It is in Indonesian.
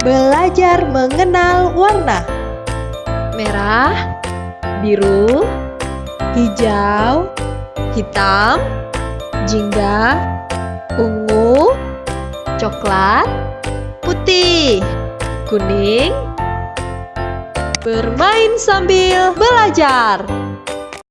Belajar mengenal warna Merah, biru, hijau, hitam, jingga, ungu, coklat, putih, kuning. Bermain sambil belajar.